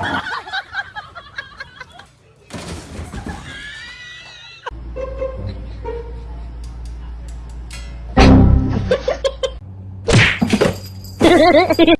Ha ha ha ha!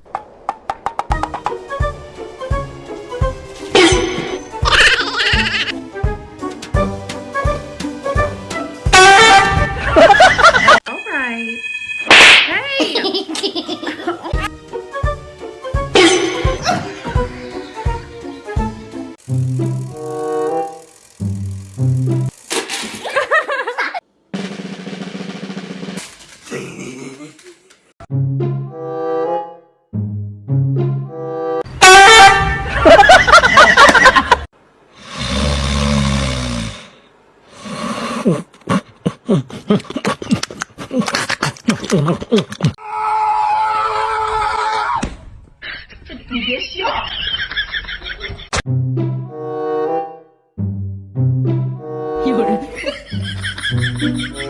これ。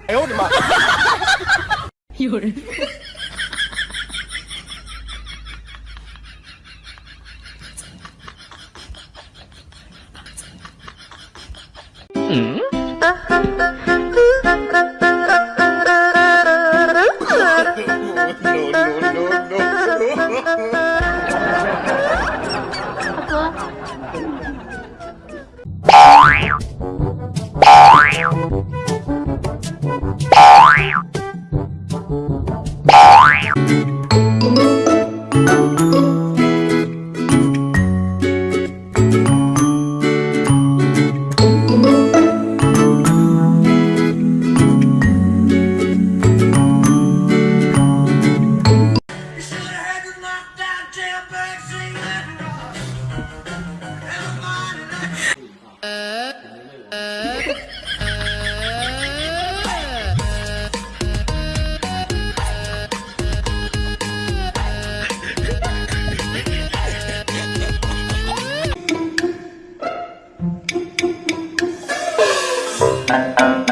哎呦我的妈！有人？嗯？Thank uh you.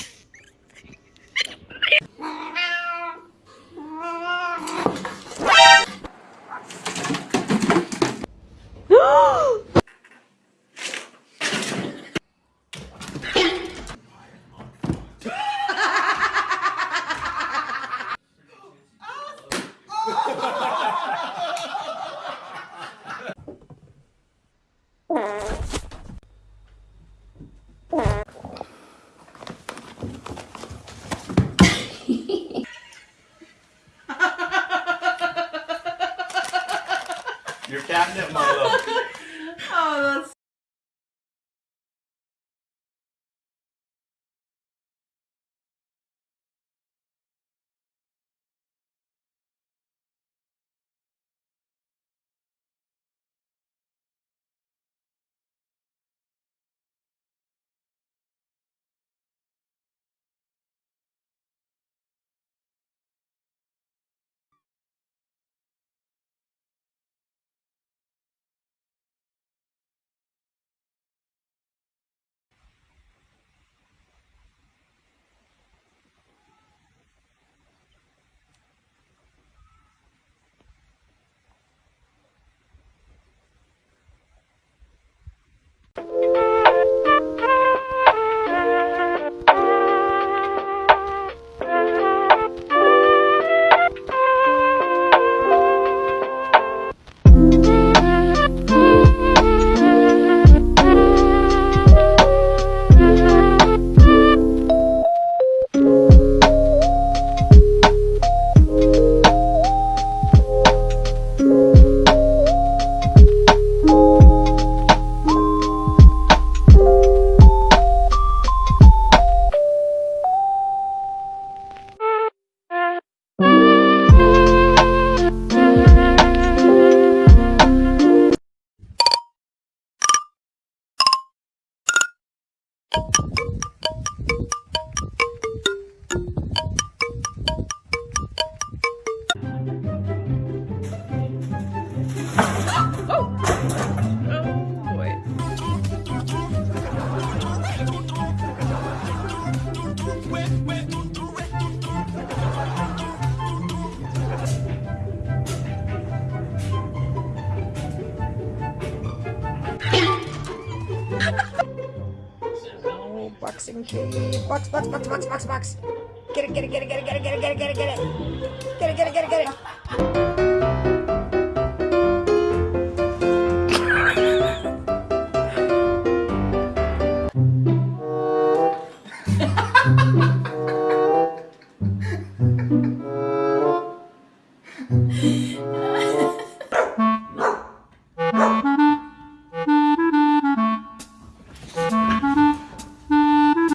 boxing key. Box, box, box, box, box, box. Get it, get it, get it, get it, get it, get it, get it, get it, get it. Get it, get it, get it, get it.